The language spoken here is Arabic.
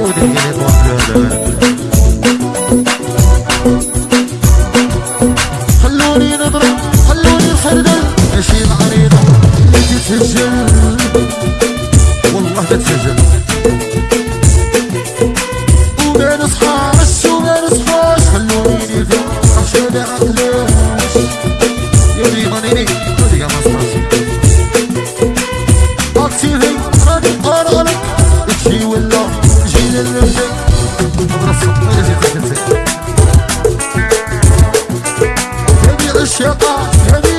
ودفنت وحدنا خلوني نضرب خلوني الخردة نشيل عريضة نجي تسجل والله تتسجل وبين هذه الشقة هذه